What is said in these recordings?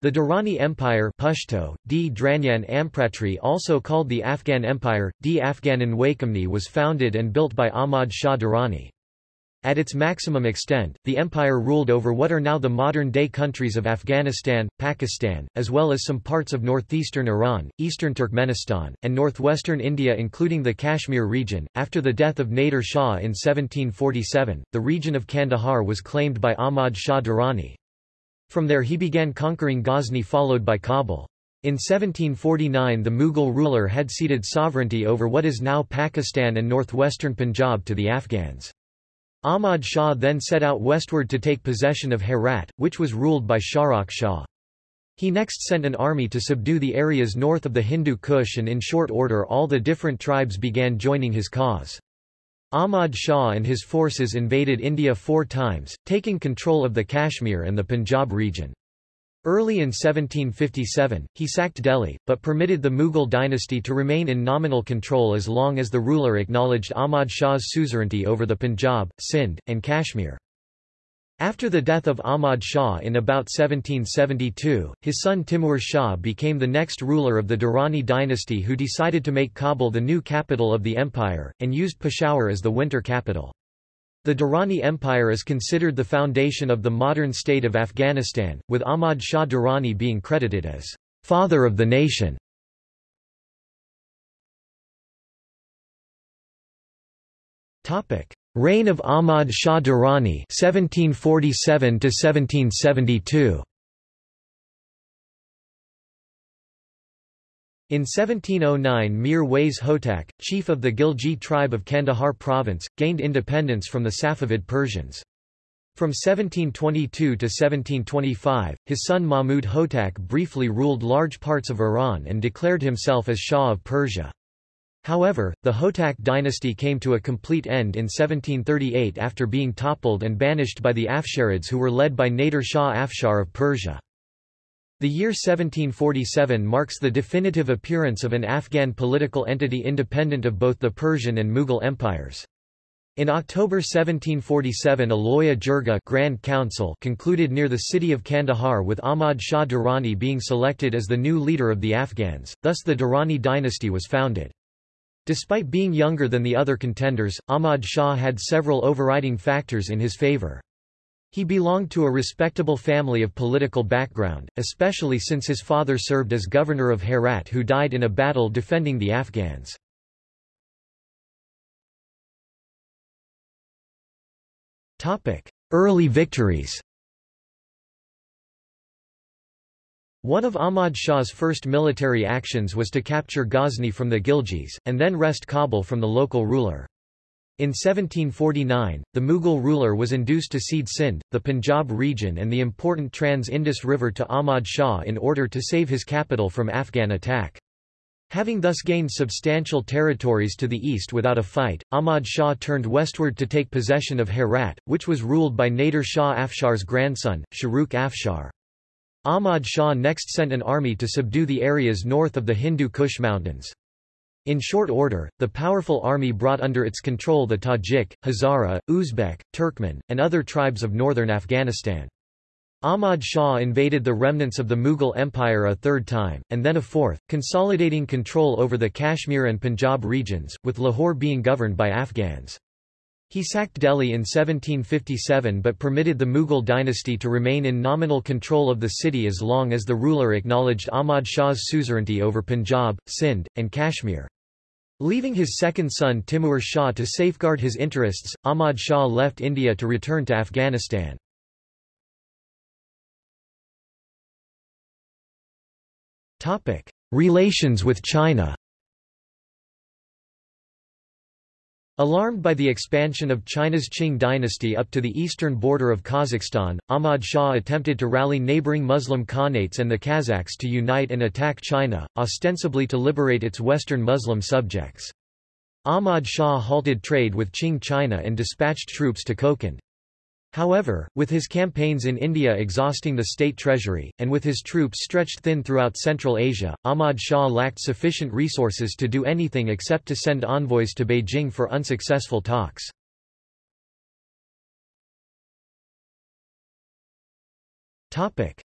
The Durrani Empire Pashto, D. Dranyan Ampratri also called the Afghan Empire, D. Afghanan Wakamni was founded and built by Ahmad Shah Durrani. At its maximum extent, the empire ruled over what are now the modern-day countries of Afghanistan, Pakistan, as well as some parts of northeastern Iran, eastern Turkmenistan, and northwestern India including the Kashmir region. After the death of Nader Shah in 1747, the region of Kandahar was claimed by Ahmad Shah Durrani. From there he began conquering Ghazni followed by Kabul. In 1749 the Mughal ruler had ceded sovereignty over what is now Pakistan and northwestern Punjab to the Afghans. Ahmad Shah then set out westward to take possession of Herat, which was ruled by Shahrukh Shah. He next sent an army to subdue the areas north of the Hindu Kush and in short order all the different tribes began joining his cause. Ahmad Shah and his forces invaded India four times, taking control of the Kashmir and the Punjab region. Early in 1757, he sacked Delhi, but permitted the Mughal dynasty to remain in nominal control as long as the ruler acknowledged Ahmad Shah's suzerainty over the Punjab, Sindh, and Kashmir. After the death of Ahmad Shah in about 1772, his son Timur Shah became the next ruler of the Durrani dynasty who decided to make Kabul the new capital of the empire, and used Peshawar as the winter capital. The Durrani Empire is considered the foundation of the modern state of Afghanistan, with Ahmad Shah Durrani being credited as father of the nation. Reign of Ahmad Shah Durrani 1747 to 1772. In 1709 Mir Wais Hotak, chief of the Ghilji tribe of Kandahar province, gained independence from the Safavid Persians. From 1722 to 1725, his son Mahmud Hotak briefly ruled large parts of Iran and declared himself as Shah of Persia. However, the Hotak dynasty came to a complete end in 1738 after being toppled and banished by the Afsharids who were led by Nader Shah Afshar of Persia. The year 1747 marks the definitive appearance of an Afghan political entity independent of both the Persian and Mughal empires. In October 1747 a Loya Jirga Grand Council concluded near the city of Kandahar with Ahmad Shah Durrani being selected as the new leader of the Afghans, thus the Durrani dynasty was founded. Despite being younger than the other contenders, Ahmad Shah had several overriding factors in his favor. He belonged to a respectable family of political background, especially since his father served as governor of Herat who died in a battle defending the Afghans. Early victories One of Ahmad Shah's first military actions was to capture Ghazni from the Ghiljis, and then wrest Kabul from the local ruler. In 1749, the Mughal ruler was induced to cede Sindh, the Punjab region and the important Trans-Indus River to Ahmad Shah in order to save his capital from Afghan attack. Having thus gained substantial territories to the east without a fight, Ahmad Shah turned westward to take possession of Herat, which was ruled by Nader Shah Afshar's grandson, Shahrukh Afshar. Ahmad Shah next sent an army to subdue the areas north of the Hindu Kush Mountains. In short order, the powerful army brought under its control the Tajik, Hazara, Uzbek, Turkmen, and other tribes of northern Afghanistan. Ahmad Shah invaded the remnants of the Mughal Empire a third time, and then a fourth, consolidating control over the Kashmir and Punjab regions, with Lahore being governed by Afghans. He sacked Delhi in 1757 but permitted the Mughal dynasty to remain in nominal control of the city as long as the ruler acknowledged Ahmad Shah's suzerainty over Punjab, Sindh, and Kashmir. Leaving his second son Timur Shah to safeguard his interests, Ahmad Shah left India to return to Afghanistan. Relations with China Alarmed by the expansion of China's Qing dynasty up to the eastern border of Kazakhstan, Ahmad Shah attempted to rally neighboring Muslim Khanates and the Kazakhs to unite and attack China, ostensibly to liberate its western Muslim subjects. Ahmad Shah halted trade with Qing China and dispatched troops to Kokand. However, with his campaigns in India exhausting the state treasury, and with his troops stretched thin throughout Central Asia, Ahmad Shah lacked sufficient resources to do anything except to send envoys to Beijing for unsuccessful talks.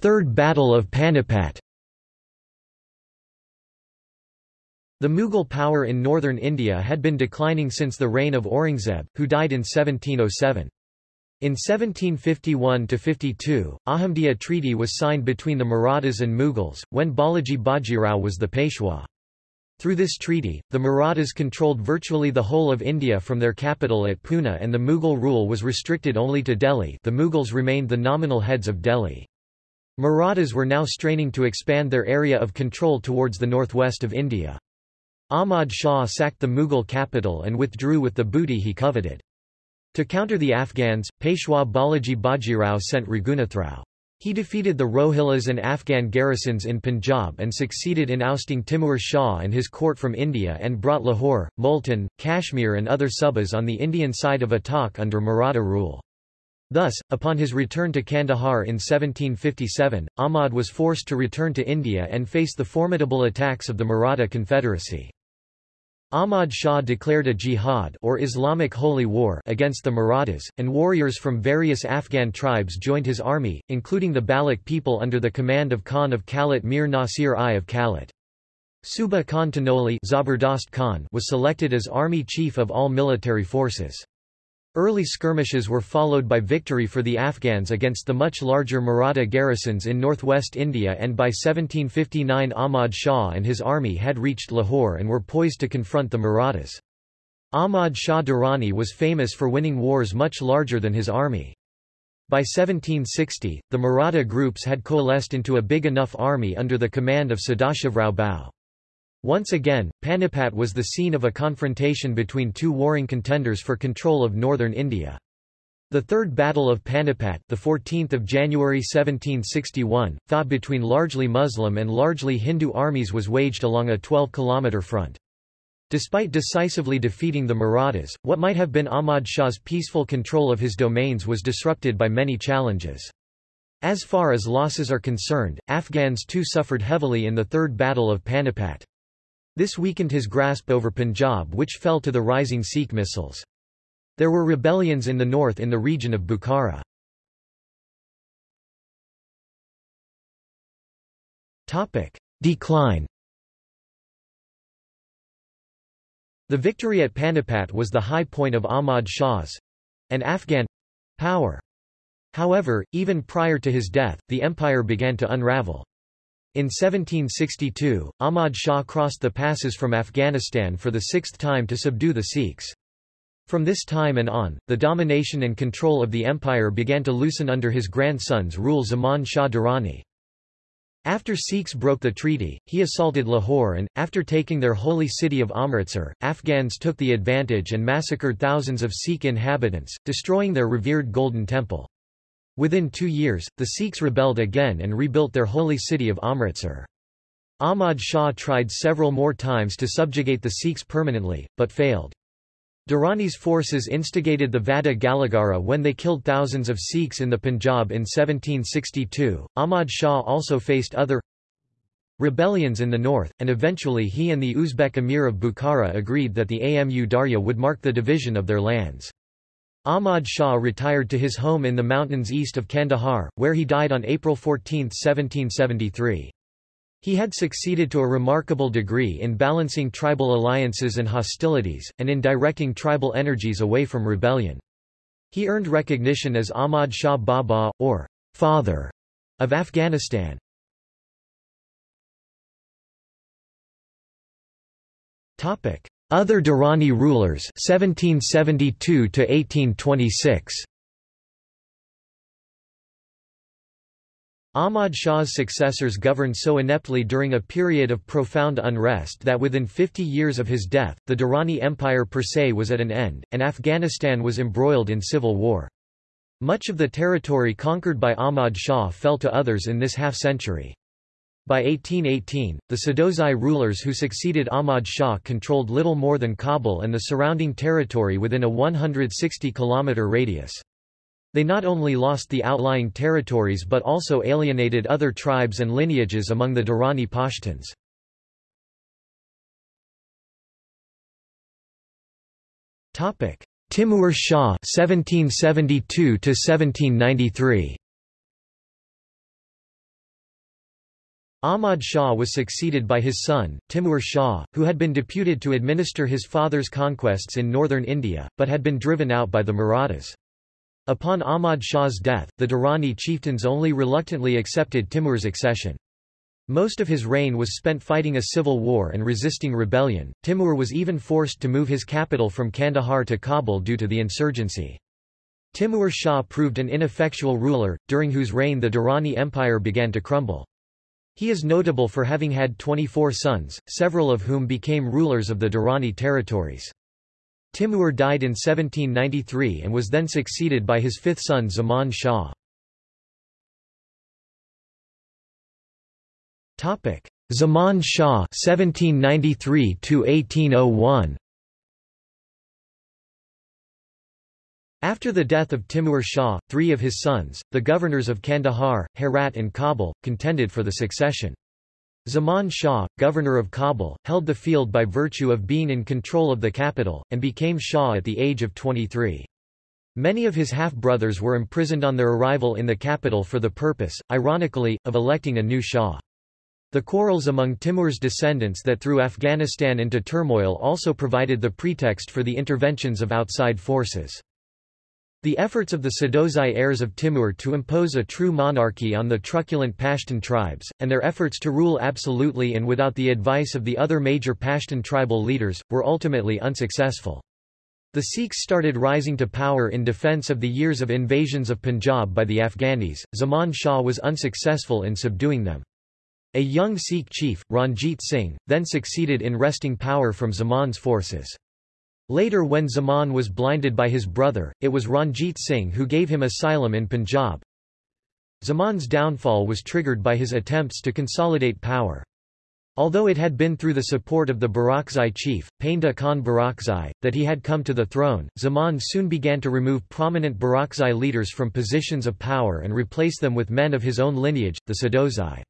Third Battle of Panipat The Mughal power in northern India had been declining since the reign of Aurangzeb, who died in 1707. In 1751–52, Ahmadiyya Treaty was signed between the Marathas and Mughals, when Balaji Bajirao was the Peshwa. Through this treaty, the Marathas controlled virtually the whole of India from their capital at Pune and the Mughal rule was restricted only to Delhi the Mughals remained the nominal heads of Delhi. Marathas were now straining to expand their area of control towards the northwest of India. Ahmad Shah sacked the Mughal capital and withdrew with the booty he coveted. To counter the Afghans, Peshwa Balaji Bajirao sent Raghunathrao. He defeated the Rohillas and Afghan garrisons in Punjab and succeeded in ousting Timur Shah and his court from India and brought Lahore, Multan, Kashmir and other subas on the Indian side of Attock under Maratha rule. Thus, upon his return to Kandahar in 1757, Ahmad was forced to return to India and face the formidable attacks of the Maratha Confederacy. Ahmad Shah declared a jihad or Islamic holy war against the Marathas, and warriors from various Afghan tribes joined his army, including the Baloch people under the command of Khan of Kalat Mir Nasir I of Kalat. Suba Khan Tanoli Khan was selected as army chief of all military forces. Early skirmishes were followed by victory for the Afghans against the much larger Maratha garrisons in northwest India and by 1759 Ahmad Shah and his army had reached Lahore and were poised to confront the Marathas. Ahmad Shah Durrani was famous for winning wars much larger than his army. By 1760, the Maratha groups had coalesced into a big enough army under the command of Sadashivrao Bhau. Once again, Panipat was the scene of a confrontation between two warring contenders for control of northern India. The Third Battle of Panipat, the 14th of January 1761, fought between largely Muslim and largely Hindu armies was waged along a 12-kilometer front. Despite decisively defeating the Marathas, what might have been Ahmad Shah's peaceful control of his domains was disrupted by many challenges. As far as losses are concerned, Afghans too suffered heavily in the Third Battle of Panipat. This weakened his grasp over Punjab which fell to the rising Sikh Misls. There were rebellions in the north in the region of Bukhara. Decline The victory at Panipat was the high point of Ahmad Shah's—and Afghan—power. However, even prior to his death, the empire began to unravel. In 1762, Ahmad Shah crossed the passes from Afghanistan for the sixth time to subdue the Sikhs. From this time and on, the domination and control of the empire began to loosen under his grandson's rule Zaman Shah Durrani. After Sikhs broke the treaty, he assaulted Lahore and, after taking their holy city of Amritsar, Afghans took the advantage and massacred thousands of Sikh inhabitants, destroying their revered Golden Temple. Within two years, the Sikhs rebelled again and rebuilt their holy city of Amritsar. Ahmad Shah tried several more times to subjugate the Sikhs permanently, but failed. Durrani's forces instigated the Vadda Ghalughara when they killed thousands of Sikhs in the Punjab in 1762. Ahmad Shah also faced other rebellions in the north, and eventually he and the Uzbek emir of Bukhara agreed that the Amu Darya would mark the division of their lands. Ahmad Shah retired to his home in the mountains east of Kandahar, where he died on April 14, 1773. He had succeeded to a remarkable degree in balancing tribal alliances and hostilities, and in directing tribal energies away from rebellion. He earned recognition as Ahmad Shah Baba, or father, of Afghanistan. Other Durrani rulers 1772 to 1826 Ahmad Shah's successors governed so ineptly during a period of profound unrest that within 50 years of his death, the Durrani Empire per se was at an end, and Afghanistan was embroiled in civil war. Much of the territory conquered by Ahmad Shah fell to others in this half-century. By 1818, the Sadozai rulers who succeeded Ahmad Shah controlled little more than Kabul and the surrounding territory within a 160-kilometre radius. They not only lost the outlying territories but also alienated other tribes and lineages among the Durrani Pashtuns. Timur Shah 1772 1793 Ahmad Shah was succeeded by his son, Timur Shah, who had been deputed to administer his father's conquests in northern India, but had been driven out by the Marathas. Upon Ahmad Shah's death, the Durrani chieftains only reluctantly accepted Timur's accession. Most of his reign was spent fighting a civil war and resisting rebellion. Timur was even forced to move his capital from Kandahar to Kabul due to the insurgency. Timur Shah proved an ineffectual ruler, during whose reign the Durrani Empire began to crumble. He is notable for having had 24 sons, several of whom became rulers of the Durrani territories. Timur died in 1793 and was then succeeded by his fifth son Zaman Shah. Zaman Shah 1793 After the death of Timur Shah, three of his sons, the governors of Kandahar, Herat and Kabul, contended for the succession. Zaman Shah, governor of Kabul, held the field by virtue of being in control of the capital, and became Shah at the age of 23. Many of his half-brothers were imprisoned on their arrival in the capital for the purpose, ironically, of electing a new Shah. The quarrels among Timur's descendants that threw Afghanistan into turmoil also provided the pretext for the interventions of outside forces. The efforts of the Sadozai heirs of Timur to impose a true monarchy on the truculent Pashtun tribes, and their efforts to rule absolutely and without the advice of the other major Pashtun tribal leaders, were ultimately unsuccessful. The Sikhs started rising to power in defense of the years of invasions of Punjab by the Afghanis. Zaman Shah was unsuccessful in subduing them. A young Sikh chief, Ranjit Singh, then succeeded in wresting power from Zaman's forces. Later when Zaman was blinded by his brother, it was Ranjit Singh who gave him asylum in Punjab. Zaman's downfall was triggered by his attempts to consolidate power. Although it had been through the support of the Barakzai chief, Painda Khan Barakzai, that he had come to the throne, Zaman soon began to remove prominent Barakzai leaders from positions of power and replace them with men of his own lineage, the Sadozai.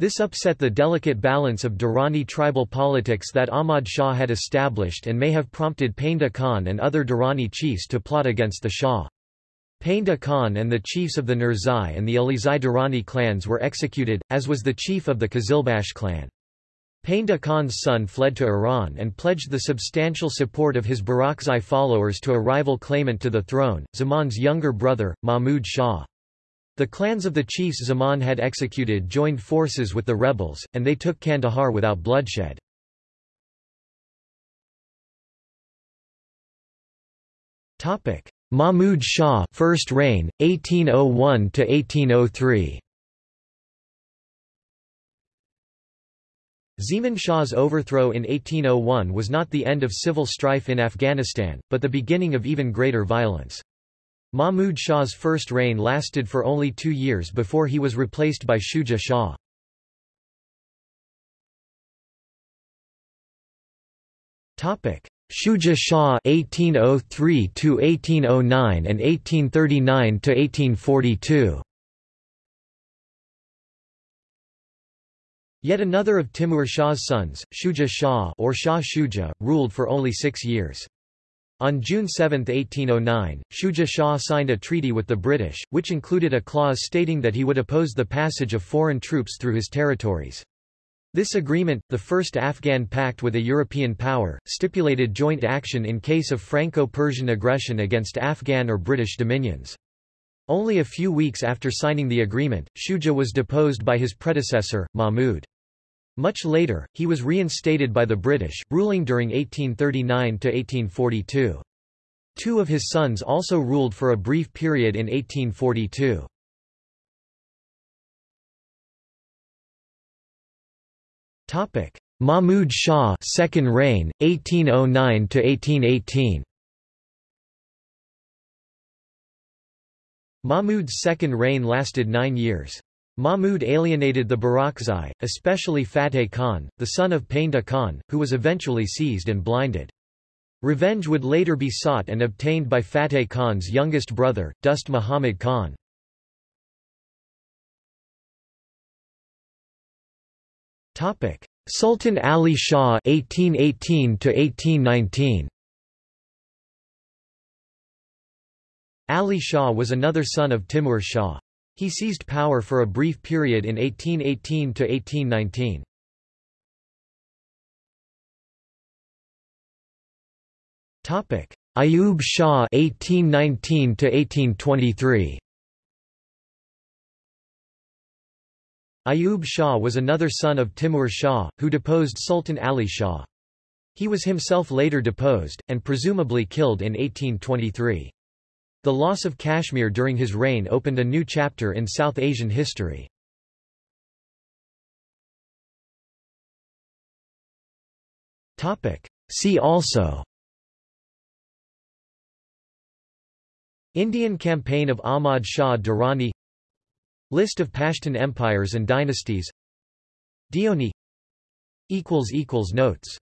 This upset the delicate balance of Durrani tribal politics that Ahmad Shah had established and may have prompted Painda Khan and other Durrani chiefs to plot against the Shah. Painda Khan and the chiefs of the Nurzai and the Alizai Durrani clans were executed, as was the chief of the Qizilbash clan. Painda Khan's son fled to Iran and pledged the substantial support of his Barakzai followers to a rival claimant to the throne, Zaman's younger brother, Mahmud Shah. The clans of the chiefs Zaman had executed joined forces with the rebels, and they took Kandahar without bloodshed. Mahmud Shah first reign, 1801–1803 Zaman Shah's overthrow in 1801 was not the end of civil strife in Afghanistan, but the beginning of even greater violence. Mahmud Shah's first reign lasted for only two years before he was replaced by Shuja Shah. Shuja Shah (1803–1809) and (1839–1842). Yet another of Timur Shah's sons, Shuja Shah or Shah Shuja, ruled for only six years. On June 7, 1809, Shuja Shah signed a treaty with the British, which included a clause stating that he would oppose the passage of foreign troops through his territories. This agreement, the first Afghan pact with a European power, stipulated joint action in case of Franco-Persian aggression against Afghan or British dominions. Only a few weeks after signing the agreement, Shuja was deposed by his predecessor, Mahmud. Much later, he was reinstated by the British, ruling during 1839–1842. Two of his sons also ruled for a brief period in 1842. Mahmud Shah second reign, 1809–1818 Mahmud's second reign lasted nine years. Mahmud alienated the Barakzai, especially Fateh Khan, the son of Painda Khan, who was eventually seized and blinded. Revenge would later be sought and obtained by Fateh Khan's youngest brother, Dost Muhammad Khan. Topic: Sultan Ali Shah 1818 1819 Ali Shah was another son of Timur Shah. He seized power for a brief period in 1818 to 1819. Topic: Ayub Shah 1819 to 1823. Ayub Shah was another son of Timur Shah, who deposed Sultan Ali Shah. He was himself later deposed, and presumably killed in 1823. The loss of Kashmir during his reign opened a new chapter in South Asian history. See also Indian campaign of Ahmad Shah Durrani List of Pashtun empires and dynasties Dioni Notes